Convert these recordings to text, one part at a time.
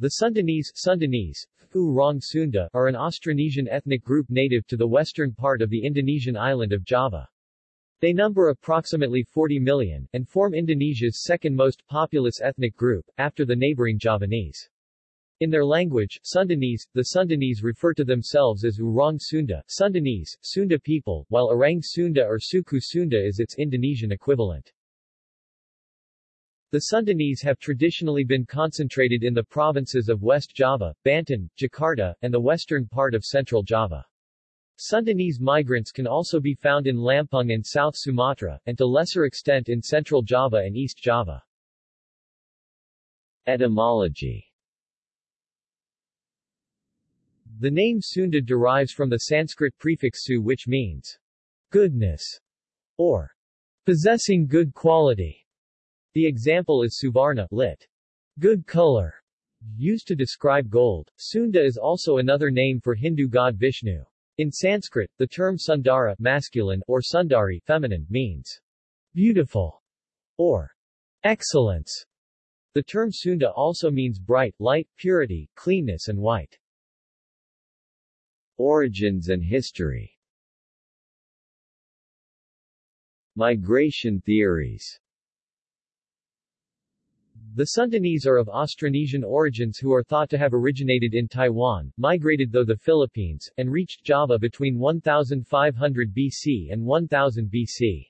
The Sundanese, Sundanese Orang Sunda, are an Austronesian ethnic group native to the western part of the Indonesian island of Java. They number approximately 40 million, and form Indonesia's second most populous ethnic group, after the neighboring Javanese. In their language, Sundanese, the Sundanese refer to themselves as Orang Sunda, Sundanese, Sunda people, while Orang Sunda or Suku Sunda is its Indonesian equivalent. The Sundanese have traditionally been concentrated in the provinces of West Java, Banten, Jakarta, and the western part of Central Java. Sundanese migrants can also be found in Lampung and South Sumatra, and to lesser extent in Central Java and East Java. Etymology The name Sunda derives from the Sanskrit prefix su which means goodness or possessing good quality. The example is Suvarna, lit. Good color, used to describe gold. Sunda is also another name for Hindu god Vishnu. In Sanskrit, the term Sundara masculine or Sundari feminine means beautiful or excellence. The term Sunda also means bright, light, purity, cleanness and white. Origins and history Migration theories the Sundanese are of Austronesian origins who are thought to have originated in Taiwan, migrated though the Philippines, and reached Java between 1500 BC and 1000 BC.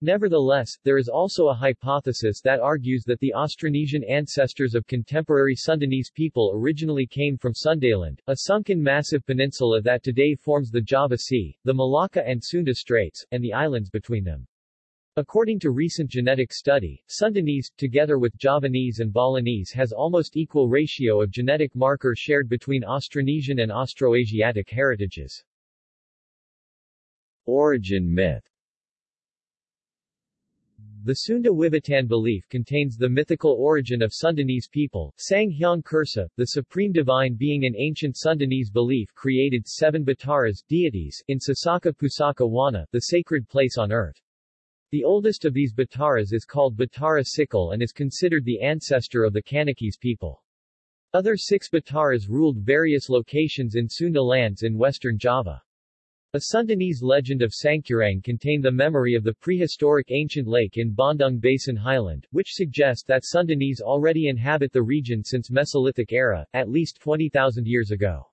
Nevertheless, there is also a hypothesis that argues that the Austronesian ancestors of contemporary Sundanese people originally came from Sundaland, a sunken massive peninsula that today forms the Java Sea, the Malacca and Sunda Straits, and the islands between them. According to recent genetic study, Sundanese, together with Javanese and Balinese has almost equal ratio of genetic marker shared between Austronesian and Austroasiatic heritages. Origin myth The Sunda Wiwitan belief contains the mythical origin of Sundanese people. Sang Hyang Kersa, the supreme divine being in ancient Sundanese belief created seven Bataras deities in Sasaka Pusaka Wana, the sacred place on earth. The oldest of these Bataras is called Batara Sikil and is considered the ancestor of the Kanekes people. Other six Bataras ruled various locations in Sunda lands in western Java. A Sundanese legend of Sangkuriang contained the memory of the prehistoric ancient lake in Bandung Basin Highland, which suggests that Sundanese already inhabit the region since Mesolithic era, at least 20,000 years ago.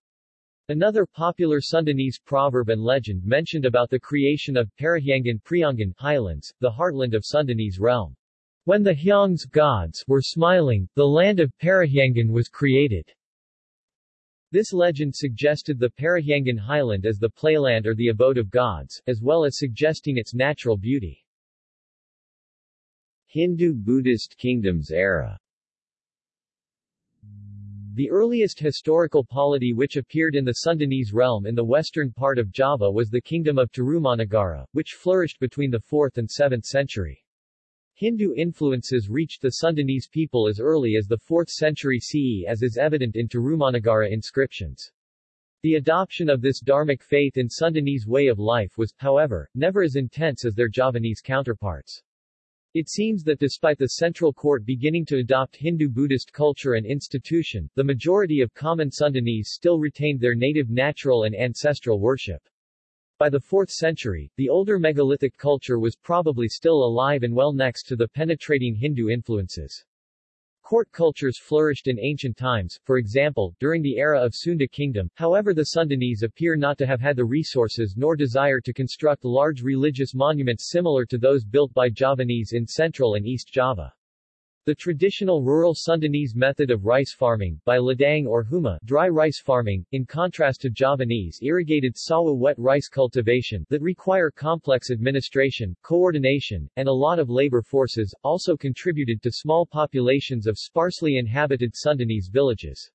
Another popular Sundanese proverb and legend mentioned about the creation of Parahyangan Priangan Highlands, the heartland of Sundanese realm. When the Hyang's gods were smiling, the land of Parahyangan was created. This legend suggested the Parahyangan highland as the playland or the abode of gods, as well as suggesting its natural beauty. Hindu-Buddhist kingdoms era the earliest historical polity which appeared in the Sundanese realm in the western part of Java was the kingdom of Tarumanagara, which flourished between the 4th and 7th century. Hindu influences reached the Sundanese people as early as the 4th century CE as is evident in Tarumanagara inscriptions. The adoption of this Dharmic faith in Sundanese way of life was, however, never as intense as their Javanese counterparts. It seems that despite the central court beginning to adopt Hindu-Buddhist culture and institution, the majority of common Sundanese still retained their native natural and ancestral worship. By the 4th century, the older megalithic culture was probably still alive and well next to the penetrating Hindu influences. Court cultures flourished in ancient times, for example, during the era of Sunda kingdom, however the Sundanese appear not to have had the resources nor desire to construct large religious monuments similar to those built by Javanese in Central and East Java. The traditional rural Sundanese method of rice farming, by ladang or huma dry rice farming, in contrast to Javanese irrigated sawah wet rice cultivation that require complex administration, coordination, and a lot of labor forces, also contributed to small populations of sparsely inhabited Sundanese villages.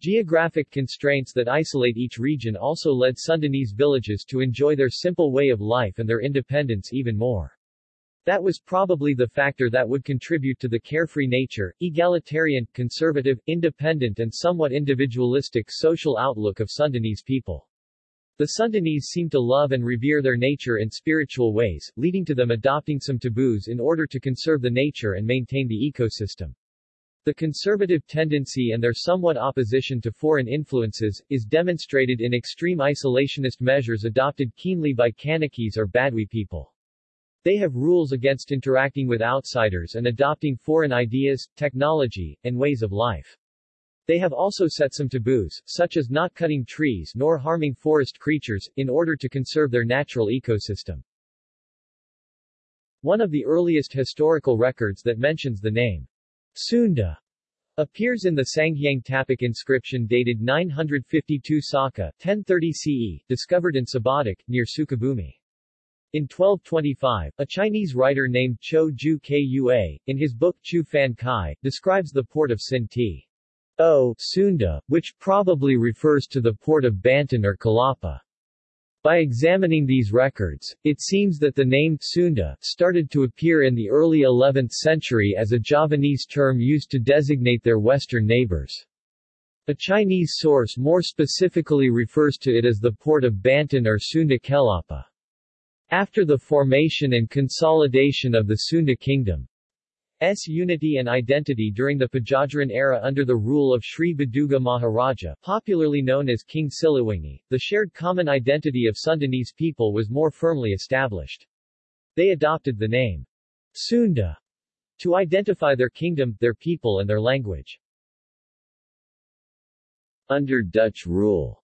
Geographic constraints that isolate each region also led Sundanese villages to enjoy their simple way of life and their independence even more. That was probably the factor that would contribute to the carefree nature, egalitarian, conservative, independent and somewhat individualistic social outlook of Sundanese people. The Sundanese seem to love and revere their nature in spiritual ways, leading to them adopting some taboos in order to conserve the nature and maintain the ecosystem. The conservative tendency and their somewhat opposition to foreign influences, is demonstrated in extreme isolationist measures adopted keenly by Kanekes or Baduy people. They have rules against interacting with outsiders and adopting foreign ideas, technology, and ways of life. They have also set some taboos, such as not cutting trees nor harming forest creatures, in order to conserve their natural ecosystem. One of the earliest historical records that mentions the name Sunda appears in the Sanghyang Tapak inscription dated 952 Saka 1030 CE, discovered in Cibadak, near Sukabumi. In 1225, a Chinese writer named Cho Ju Kua, in his book Chu Fan Kai, describes the port of Sinti. Sunda, which probably refers to the port of Banten or Kalapa. By examining these records, it seems that the name Sunda started to appear in the early 11th century as a Javanese term used to designate their western neighbors. A Chinese source more specifically refers to it as the port of Banten or Sunda Kelapa. After the formation and consolidation of the Sunda kingdom, S unity and identity during the Pajajaran era under the rule of Sri Baduga Maharaja, popularly known as King Siliwangi, the shared common identity of Sundanese people was more firmly established. They adopted the name Sunda to identify their kingdom, their people and their language. Under Dutch rule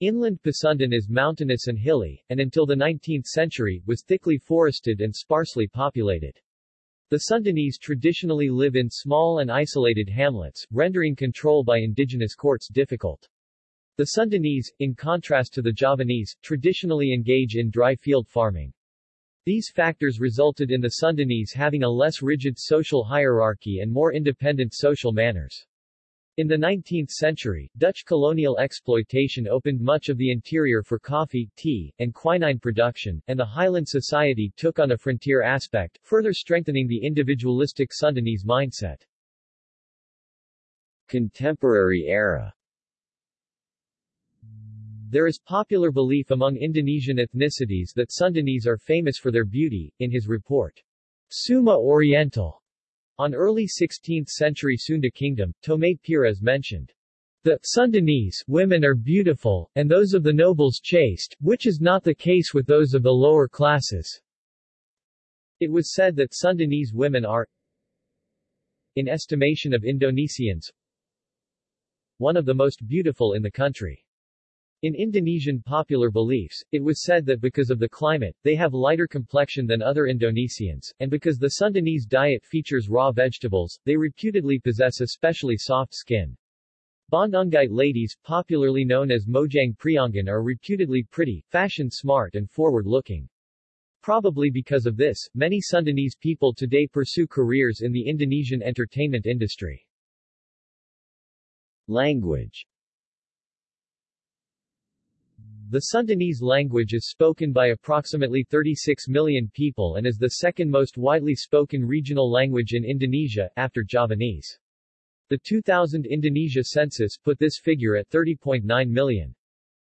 Inland Pasundan is mountainous and hilly, and until the 19th century, was thickly forested and sparsely populated. The Sundanese traditionally live in small and isolated hamlets, rendering control by indigenous courts difficult. The Sundanese, in contrast to the Javanese, traditionally engage in dry field farming. These factors resulted in the Sundanese having a less rigid social hierarchy and more independent social manners. In the 19th century, Dutch colonial exploitation opened much of the interior for coffee, tea, and quinine production, and the Highland society took on a frontier aspect, further strengthening the individualistic Sundanese mindset. Contemporary era There is popular belief among Indonesian ethnicities that Sundanese are famous for their beauty. In his report, Suma Oriental, on early 16th-century Sunda kingdom, Tomé Pires mentioned, the Sundanese women are beautiful, and those of the nobles chaste, which is not the case with those of the lower classes. It was said that Sundanese women are, in estimation of Indonesians, one of the most beautiful in the country. In Indonesian popular beliefs, it was said that because of the climate, they have lighter complexion than other Indonesians, and because the Sundanese diet features raw vegetables, they reputedly possess especially soft skin. Bandungite ladies, popularly known as Mojang Priangan are reputedly pretty, fashion-smart and forward-looking. Probably because of this, many Sundanese people today pursue careers in the Indonesian entertainment industry. Language the Sundanese language is spoken by approximately 36 million people and is the second most widely spoken regional language in Indonesia, after Javanese. The 2000 Indonesia census put this figure at 30.9 million.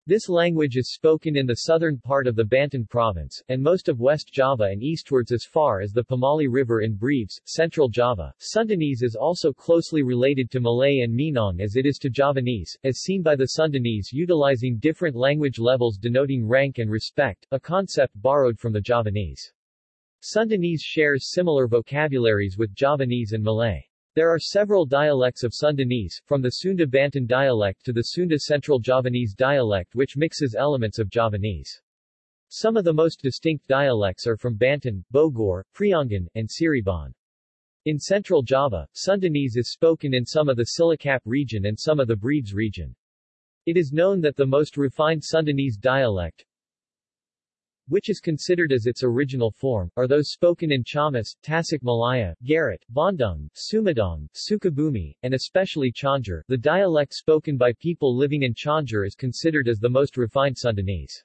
This language is spoken in the southern part of the Banten province, and most of West Java and eastwards as far as the Pemali River in Brebes, central Java. Sundanese is also closely related to Malay and Minang as it is to Javanese, as seen by the Sundanese utilizing different language levels denoting rank and respect, a concept borrowed from the Javanese. Sundanese shares similar vocabularies with Javanese and Malay. There are several dialects of Sundanese, from the Sunda Banten dialect to the Sunda Central Javanese dialect which mixes elements of Javanese. Some of the most distinct dialects are from Banten, Bogor, Priangan, and Cirebon. In central Java, Sundanese is spoken in some of the Cilacap region and some of the Brebes region. It is known that the most refined Sundanese dialect, which is considered as its original form, are those spoken in Ciamis, Tasik Malaya, Garut, Bandung, Sumedang, Sukabumi, and especially Cianjur. The dialect spoken by people living in Cianjur is considered as the most refined Sundanese.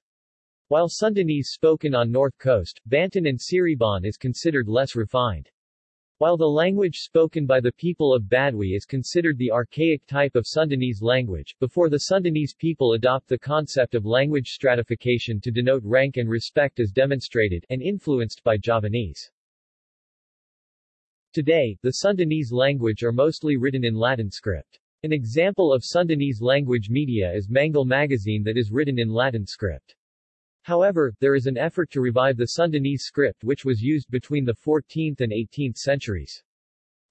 While Sundanese spoken on north coast, Banten and Cirebon is considered less refined. While the language spoken by the people of Baduy is considered the archaic type of Sundanese language, before the Sundanese people adopt the concept of language stratification to denote rank and respect as demonstrated and influenced by Javanese. Today, the Sundanese language are mostly written in Latin script. An example of Sundanese language media is Manglé magazine that is written in Latin script. However, there is an effort to revive the Sundanese script which was used between the 14th and 18th centuries.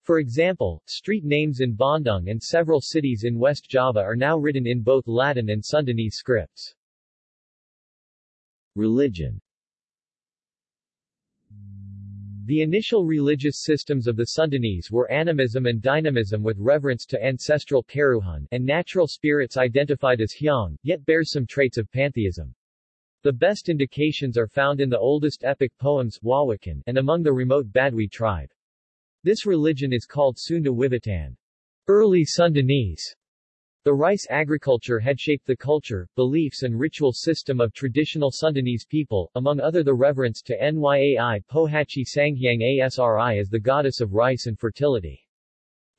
For example, street names in Bandung and several cities in West Java are now written in both Latin and Sundanese scripts. Religion The initial religious systems of the Sundanese were animism and dynamism with reverence to ancestral Karuhun and natural spirits identified as Hyang, yet bears some traits of pantheism. The best indications are found in the oldest epic poems Wawacan and among the remote Baduy tribe. This religion is called Sunda Wiwitan. Early Sundanese. The rice agriculture had shaped the culture, beliefs and ritual system of traditional Sundanese people, among other the reverence to Nyai Pohaci Sanghyang Asri as the goddess of rice and fertility.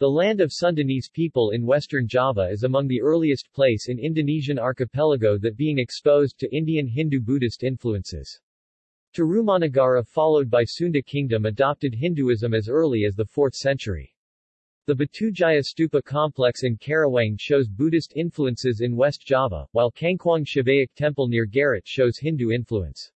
The land of Sundanese people in western Java is among the earliest place in Indonesian archipelago that being exposed to Indian Hindu-Buddhist influences. Tarumanagara followed by Sunda Kingdom adopted Hinduism as early as the 4th century. The Batujaya Stupa complex in Karawang shows Buddhist influences in West Java, while Cangkuang Shivaic Temple near Garut shows Hindu influence.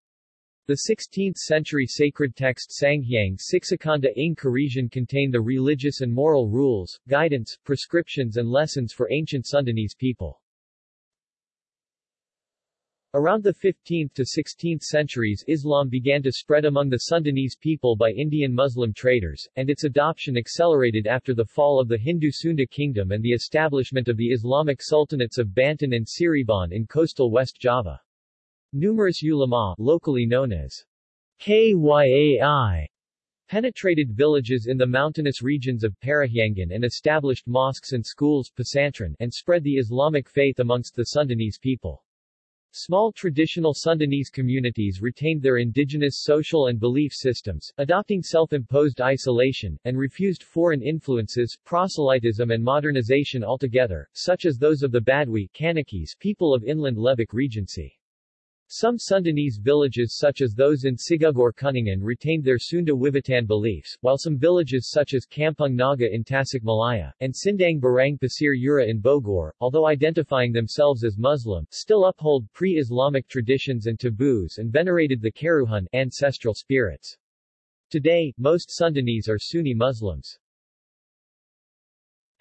The 16th-century sacred text Sanghyang Siksakanda ng Karesian contain the religious and moral rules, guidance, prescriptions and lessons for ancient Sundanese people. Around the 15th to 16th centuries Islam began to spread among the Sundanese people by Indian Muslim traders, and its adoption accelerated after the fall of the Hindu Sunda kingdom and the establishment of the Islamic sultanates of Banten and Cirebon in coastal West Java. Numerous ulama, locally known as Kyai, penetrated villages in the mountainous regions of Parahyangan and established mosques and schools Pesantren, and spread the Islamic faith amongst the Sundanese people. Small traditional Sundanese communities retained their indigenous social and belief systems, adopting self-imposed isolation, and refused foreign influences, proselytism and modernization altogether, such as those of the Baduy Kanekes people of inland Lebak Regency. Some Sundanese villages such as those in Cigugur Kuningan retained their Sunda Wiwitan beliefs, while some villages such as Kampung Naga in Tasikmalaya, and Sindang Barang Pasir Ura in Bogor, although identifying themselves as Muslim, still uphold pre-Islamic traditions and taboos and venerated the Karuhun ancestral spirits. Today, most Sundanese are Sunni Muslims.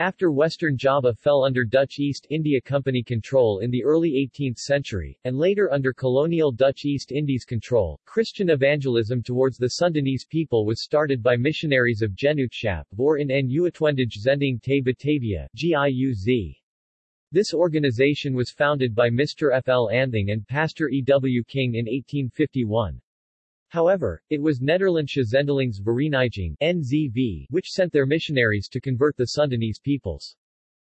After Western Java fell under Dutch East India Company control in the early 18th century, and later under colonial Dutch East Indies control, Christian evangelism towards the Sundanese people was started by missionaries of Genootschap or in Nuitwendige Zending te Batavia GIUZ. This organization was founded by Mr. F. L. Anthing and Pastor E. W. King in 1851. However, it was Nederlandsche Zendelings NZV, which sent their missionaries to convert the Sundanese peoples.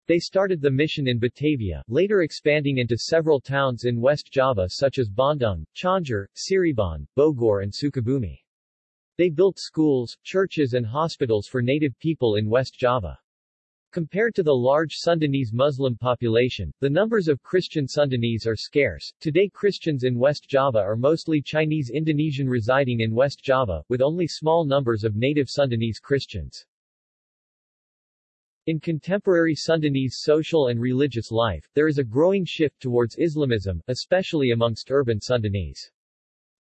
They started the mission in Batavia, later expanding into several towns in West Java such as Bandung, Cianjur, Cirebon, Bogor and Sukabumi. They built schools, churches and hospitals for native people in West Java. Compared to the large Sundanese Muslim population, the numbers of Christian Sundanese are scarce. Today Christians in West Java are mostly Chinese Indonesian residing in West Java, with only small numbers of native Sundanese Christians. In contemporary Sundanese social and religious life, there is a growing shift towards Islamism, especially amongst urban Sundanese.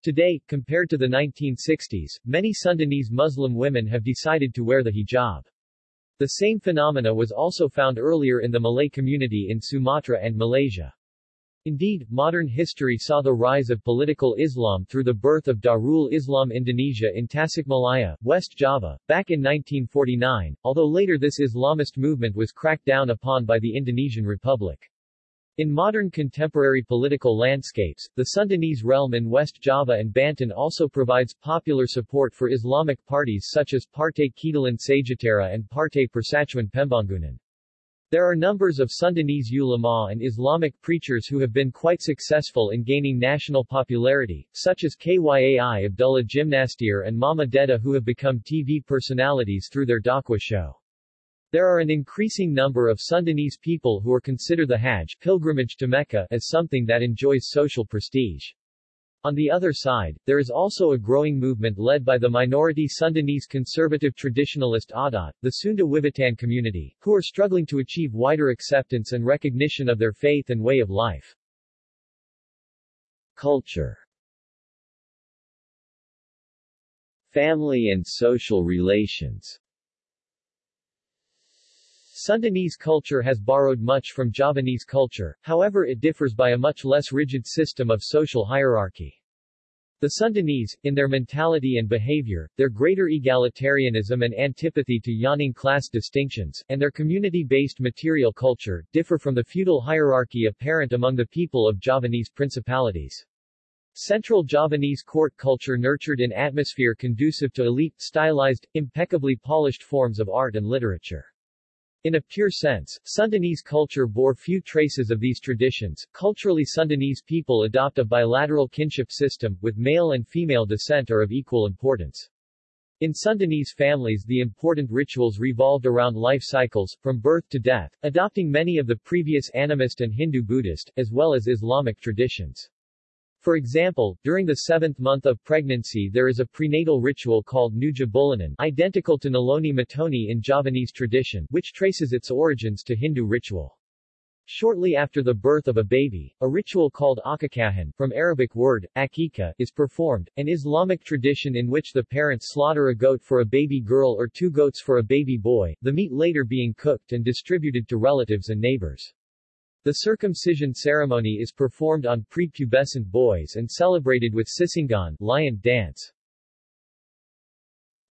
Today, compared to the 1960s, many Sundanese Muslim women have decided to wear the hijab. The same phenomena was also found earlier in the Malay community in Sumatra and Malaysia. Indeed, modern history saw the rise of political Islam through the birth of Darul Islam Indonesia in Tasikmalaya, West Java, back in 1949, although later this Islamist movement was cracked down upon by the Indonesian Republic. In modern contemporary political landscapes, the Sundanese realm in West Java and Banten also provides popular support for Islamic parties such as Partai Keadilan Sejahtera and Partai Persatuan Pembangunan. There are numbers of Sundanese ulama and Islamic preachers who have been quite successful in gaining national popularity, such as Kyai Abdullah Gymnastiar and Mamah Dedeh who have become TV personalities through their dakwah show. There are an increasing number of Sundanese people who are consider the Hajj pilgrimage to Mecca as something that enjoys social prestige. On the other side, there is also a growing movement led by the minority Sundanese conservative traditionalist Adat, the Sunda Wiwitan community, who are struggling to achieve wider acceptance and recognition of their faith and way of life. Culture Family and social relations Sundanese culture has borrowed much from Javanese culture, however it differs by a much less rigid system of social hierarchy. The Sundanese, in their mentality and behavior, their greater egalitarianism and antipathy to yawning class distinctions, and their community-based material culture, differ from the feudal hierarchy apparent among the people of Javanese principalities. Central Javanese court culture nurtured an atmosphere conducive to elite, stylized, impeccably polished forms of art and literature. In a pure sense, Sundanese culture bore few traces of these traditions. Culturally Sundanese people adopt a bilateral kinship system, with male and female descent are of equal importance. In Sundanese families the important rituals revolved around life cycles, from birth to death, adopting many of the previous animist and Hindu-Buddhist, as well as Islamic traditions. For example, during the seventh month of pregnancy there is a prenatal ritual called Nuja Bulanan identical to Naloni Matoni in Javanese tradition, which traces its origins to Hindu ritual. Shortly after the birth of a baby, a ritual called akikahan, from Arabic word, akika, is performed, an Islamic tradition in which the parents slaughter a goat for a baby girl or two goats for a baby boy, the meat later being cooked and distributed to relatives and neighbors. The circumcision ceremony is performed on prepubescent boys and celebrated with sisingaan lion dance.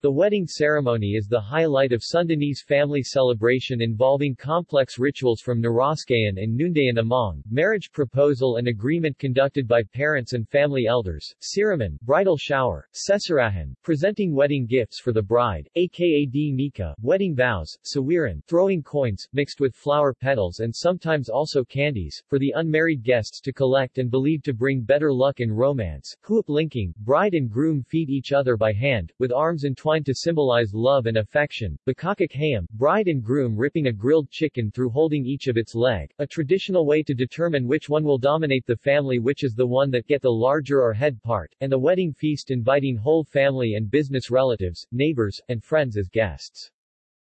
The wedding ceremony is the highlight of Sundanese family celebration involving complex rituals from Naraskayan and Noondayan Among, marriage proposal and agreement conducted by parents and family elders, Siraman, bridal shower, Sesarahan, presenting wedding gifts for the bride, aka D Nika, wedding vows, Sawiran, throwing coins, mixed with flower petals and sometimes also candies, for the unmarried guests to collect and believed to bring better luck in romance, Huap lingkung, bride and groom feed each other by hand, with arms entwined to symbolize love and affection. Bakakak hayam, bride and groom ripping a grilled chicken through holding each of its leg, a traditional way to determine which one will dominate the family which is the one that get the larger or head part, and the wedding feast inviting whole family and business relatives, neighbors, and friends as guests.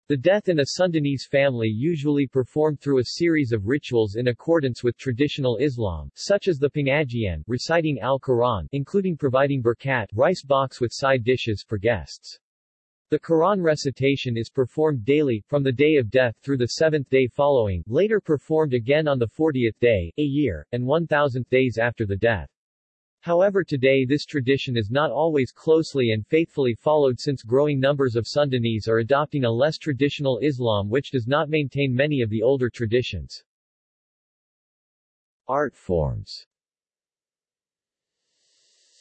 The death in a Sundanese family usually performed through a series of rituals in accordance with traditional Islam, such as the pengajian, reciting Al-Quran, including providing berkat, rice box with side dishes for guests. The Quran recitation is performed daily, from the day of death through the seventh day following, later performed again on the fortieth day, a year, and one thousandth days after the death. However today this tradition is not always closely and faithfully followed since growing numbers of Sundanese are adopting a less traditional Islam which does not maintain many of the older traditions. Art forms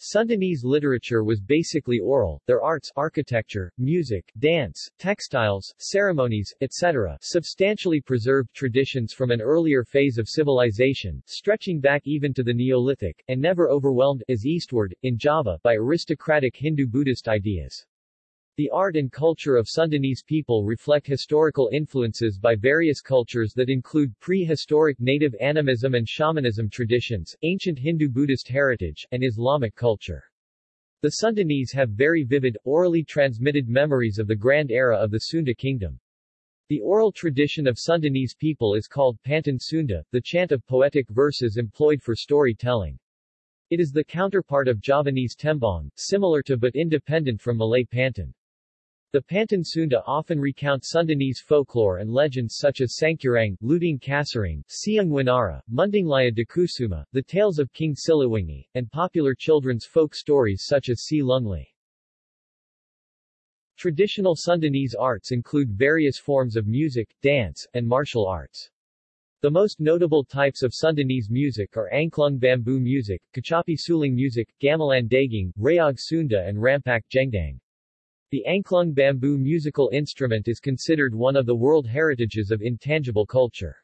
Sundanese literature was basically oral, their arts architecture, music, dance, textiles, ceremonies, etc. substantially preserved traditions from an earlier phase of civilization, stretching back even to the Neolithic, and never overwhelmed, as eastward, in Java, by aristocratic Hindu-Buddhist ideas. The art and culture of Sundanese people reflect historical influences by various cultures that include prehistoric native animism and shamanism traditions, ancient Hindu-Buddhist heritage, and Islamic culture. The Sundanese have very vivid, orally transmitted memories of the grand era of the Sunda kingdom. The oral tradition of Sundanese people is called Pantun Sunda, the chant of poetic verses employed for storytelling. It is the counterpart of Javanese tembang, similar to but independent from Malay Pantun. The Pantun Sunda often recount Sundanese folklore and legends such as Sangkuriang, Lutung Kasarung, Ciung Wanara, Mundinglaya Dakusuma, the tales of King Siliwangi, and popular children's folk stories such as Si Lungli. Traditional Sundanese arts include various forms of music, dance, and martial arts. The most notable types of Sundanese music are Angklung bamboo music, Kacapi suling music, Gamelan Degung, Reog Sunda and Rampak Kendang. The Angklung bamboo musical instrument is considered one of the world heritages of intangible culture.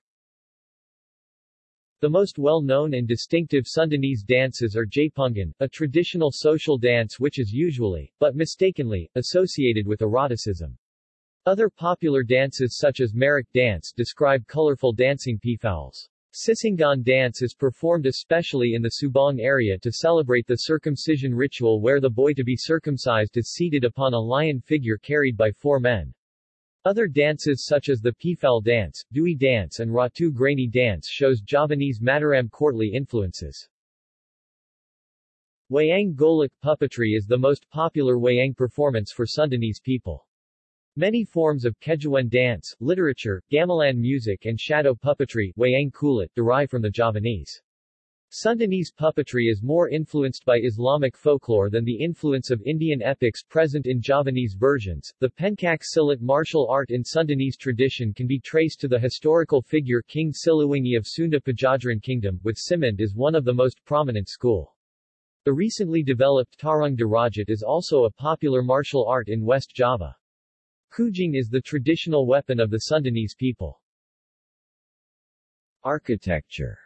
The most well-known and distinctive Sundanese dances are Jaipongan, a traditional social dance which is usually, but mistakenly, associated with eroticism. Other popular dances such as Merak dance describe colorful dancing peafowls. Sisingaan dance is performed especially in the Subang area to celebrate the circumcision ritual where the boy to be circumcised is seated upon a lion figure carried by four men. Other dances such as the Pifel dance, Dewi dance and Ratu Graeni dance shows Javanese Mataram courtly influences. Wayang Golek puppetry is the most popular wayang performance for Sundanese people. Many forms of Kejuan dance, literature, gamelan music and shadow puppetry wayang kulit derive from the Javanese. Sundanese puppetry is more influenced by Islamic folklore than the influence of Indian epics present in Javanese versions. The Pencak Silat martial art in Sundanese tradition can be traced to the historical figure King Siliwangi of Sunda Pajajaran Kingdom, with Cimande is one of the most prominent school. The recently developed Tarung Derajat is also a popular martial art in West Java. Kujang is the traditional weapon of the Sundanese people. Architecture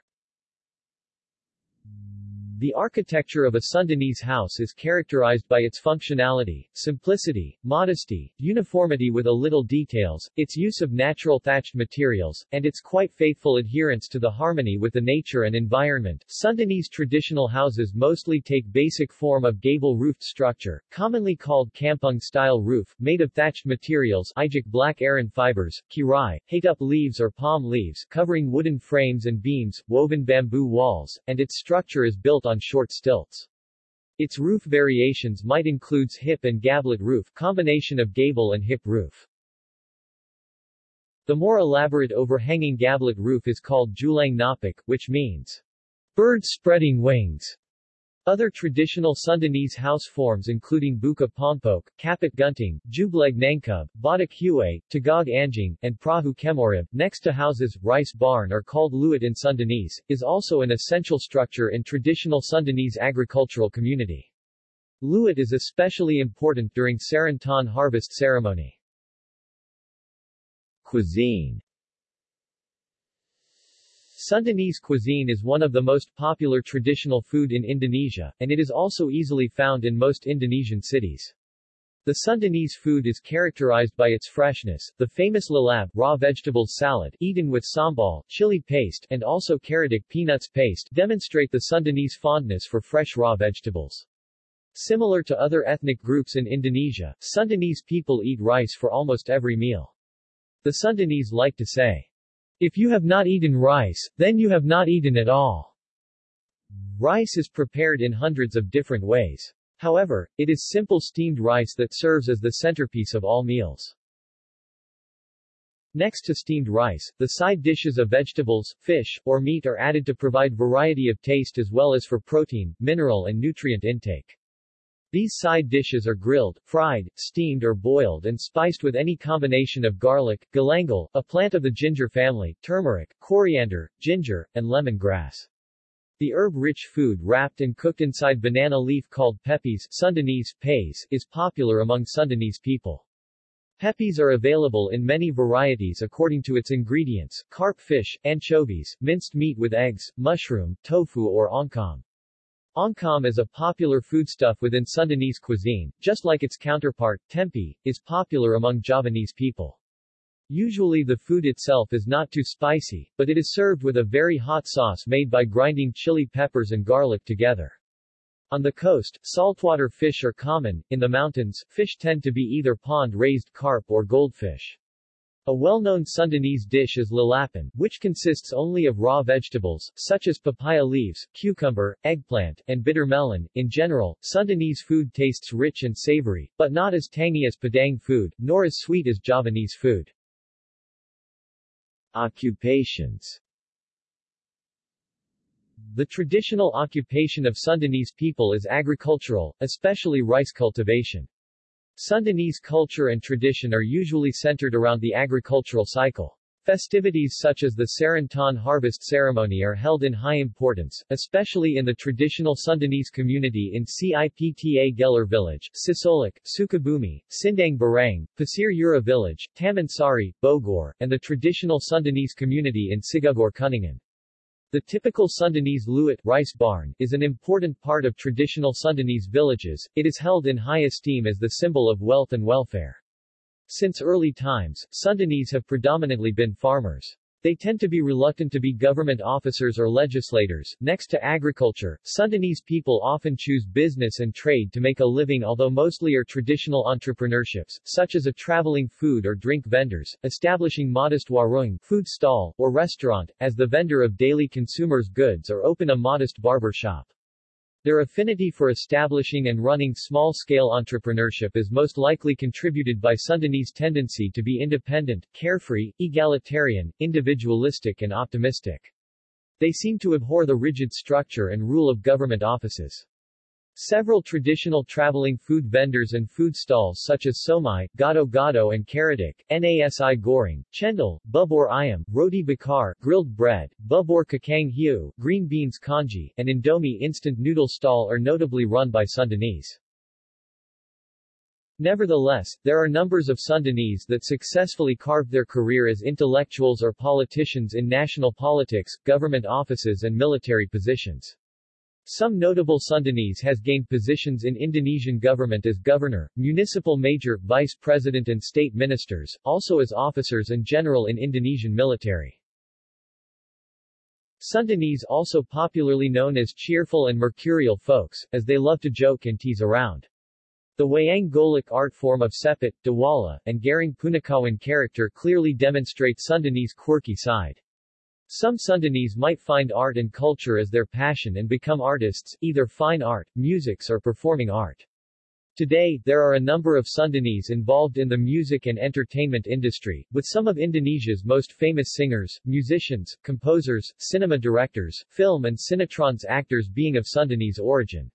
the architecture of a Sundanese house is characterized by its functionality, simplicity, modesty, uniformity with a little details, its use of natural thatched materials, and its quite faithful adherence to the harmony with the nature and environment. Sundanese traditional houses mostly take basic form of gable-roofed structure, commonly called kampung-style roof, made of thatched materials Ijuk black aren fibers, kirai, hatup leaves or palm leaves, covering wooden frames and beams, woven bamboo walls, and its structure is built on short stilts. Its roof variations might includes hip and gablet roof combination of gable and hip roof. The more elaborate overhanging gablet roof is called julang ngapak, which means bird spreading wings. Other traditional Sundanese house forms including Buka Pompok, Kapit Gunting, Jubleg Nangkub, Badak Hue, Tagag Anjing, and Prahu Kemorib, next to houses, rice barn are called leuit in Sundanese, is also an essential structure in traditional Sundanese agricultural community. Leuit is especially important during Seren Taun harvest ceremony. Cuisine Sundanese cuisine is one of the most popular traditional food in Indonesia, and it is also easily found in most Indonesian cities. The Sundanese food is characterized by its freshness. The famous lalab raw vegetables salad, eaten with sambal, chili paste, and also karedok peanuts paste, demonstrate the Sundanese fondness for fresh raw vegetables. Similar to other ethnic groups in Indonesia, Sundanese people eat rice for almost every meal. The Sundanese like to say, if you have not eaten rice, then you have not eaten at all. Rice is prepared in hundreds of different ways. However, it is simple steamed rice that serves as the centerpiece of all meals. Next to steamed rice, the side dishes of vegetables, fish, or meat are added to provide variety of taste as well as for protein, mineral and nutrient intake. These side dishes are grilled, fried, steamed or boiled and spiced with any combination of garlic, galangal, a plant of the ginger family, turmeric, coriander, ginger, and lemongrass. The herb-rich food wrapped and cooked inside banana leaf called pepes Sundanese, pays, is popular among Sundanese people. Pepes are available in many varieties according to its ingredients, carp fish, anchovies, minced meat with eggs, mushroom, tofu or oncom. Oncom is a popular foodstuff within Sundanese cuisine, just like its counterpart, tempeh, is popular among Javanese people. Usually the food itself is not too spicy, but it is served with a very hot sauce made by grinding chili peppers and garlic together. On the coast, saltwater fish are common, in the mountains, fish tend to be either pond-raised carp or goldfish. A well-known Sundanese dish is lalapan, which consists only of raw vegetables, such as papaya leaves, cucumber, eggplant, and bitter melon. In general, Sundanese food tastes rich and savory, but not as tangy as Padang food, nor as sweet as Javanese food. Occupations The traditional occupation of Sundanese people is agricultural, especially rice cultivation. Sundanese culture and tradition are usually centered around the agricultural cycle. Festivities such as the Seren Taun harvest ceremony are held in high importance, especially in the traditional Sundanese community in Ciptagelar village, Cisolok, Sukabumi, Sindang Barang, Pasir Yura village, Tamansari, Bogor, and the traditional Sundanese community in Cigugur Kuningan. The typical Sundanese leuit rice barn is an important part of traditional Sundanese villages, it is held in high esteem as the symbol of wealth and welfare. Since early times, Sundanese have predominantly been farmers. They tend to be reluctant to be government officers or legislators. Next to agriculture, Sundanese people often choose business and trade to make a living although mostly are traditional entrepreneurships, such as a traveling food or drink vendors, establishing modest warung food stall, or restaurant, as the vendor of daily consumers' goods or open a modest barber shop. Their affinity for establishing and running small-scale entrepreneurship is most likely contributed by Sundanese tendency to be independent, carefree, egalitarian, individualistic and optimistic. They seem to abhor the rigid structure and rule of government offices. Several traditional traveling food vendors and food stalls such as Siomay, Gado Gado and Karedok, Nasi Goreng, Cendol, Bubur Ayam, Roti Bakar, grilled bread, Bubur Kacang Ijo, green beans congee, and Indomie instant noodle stall are notably run by Sundanese. Nevertheless, there are numbers of Sundanese that successfully carved their career as intellectuals or politicians in national politics, government offices and military positions. Some notable Sundanese has gained positions in Indonesian government as governor, municipal major, vice president and state ministers, also as officers and general in Indonesian military. Sundanese also popularly known as cheerful and mercurial folks, as they love to joke and tease around. The Wayang Golek art form of Cepot, Dewala, and Gareng Punakawan character clearly demonstrate Sundanese quirky side. Some Sundanese might find art and culture as their passion and become artists, either fine art, musics or performing art. Today, there are a number of Sundanese involved in the music and entertainment industry, with some of Indonesia's most famous singers, musicians, composers, cinema directors, film and cinetrons actors being of Sundanese origin.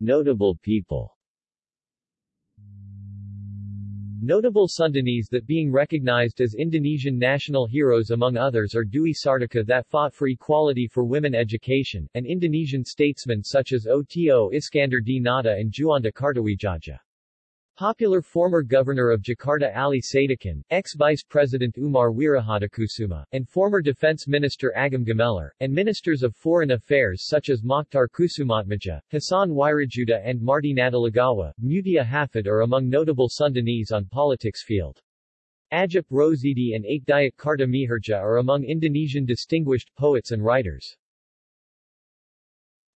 Notable people Notable Sundanese that being recognized as Indonesian national heroes among others are Dewi Sartika that fought for equality for women education, and Indonesian statesmen such as Oto Iskandar di Nata and Juanda Kartawijaya. Popular former governor of Jakarta Ali Sadikin, ex-vice president Umar Wirahadikusuma, and former defense minister Agum Gumelar, and ministers of foreign affairs such as Mokhtar Kusumatmadja, Hassan Wirajuda and Marty Natalegawa, Meutya Hafid are among notable Sundanese on politics field. Ajip Rosidi and Akdiat Karta Miharja are among Indonesian distinguished poets and writers.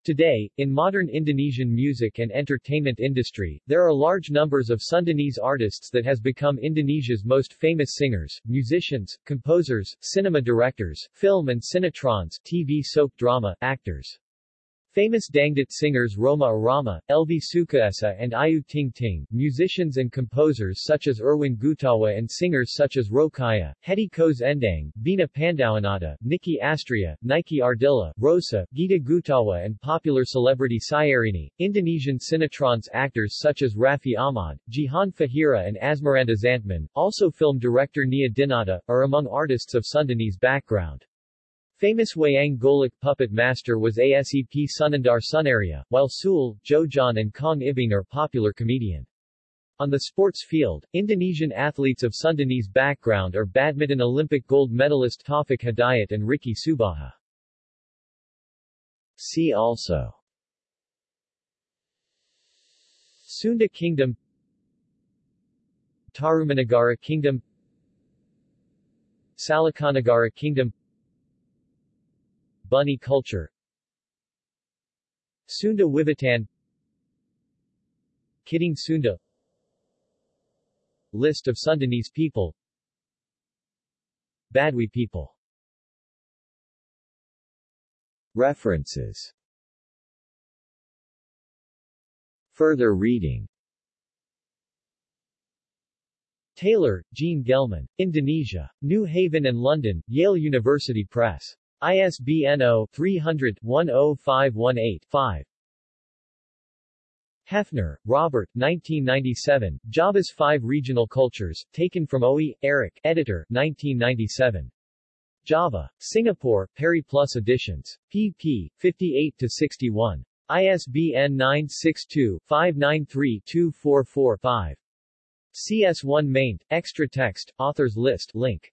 Today, in modern Indonesian music and entertainment industry, there are large numbers of Sundanese artists that has become Indonesia's most famous singers, musicians, composers, cinema directors, film and cinetrons, TV soap drama, actors. Famous Dangdut singers Rhoma Irama, Elvy Sukaesih and Ayu Ting Ting, musicians and composers such as Erwin Gutawa and singers such as Rokaya, Hetty Koes Endang, Vina Panduwinata, Nicky Astria, Nike Ardilla, Rosa, Gita Gutawa and popular celebrity Syahrini, Indonesian Cinetrons actors such as Raffi Ahmad, Jihan Fahira and Asmirandah Zantman, also film director Nia Dinata, are among artists of Sundanese background. Famous Wayang Golek puppet master was ASEP Sunandar Sunaria, while Sul, Jojon and Kang Ibing are popular comedian. On the sports field, Indonesian athletes of Sundanese background are badminton Olympic gold medalist Taufik Hidayat and Ricky Subagja. See also Sunda Kingdom Tarumanagara Kingdom Salakanagara Kingdom Buni culture. Sunda Wiwitan Kidung Sunda. List of Sundanese people. Badui people. References. Further reading. Taylor, Jean Gelman. Indonesia. New Haven and London, Yale University Press. ISBN 0-300-10518-5. Hefner, Robert 1997, Java's Five Regional Cultures, taken from OE, Eric, editor, 1997. Java. Singapore, Periplus Editions. pp. 58-61. ISBN 962-593-244-5. CS1 maint, extra text, authors list, link.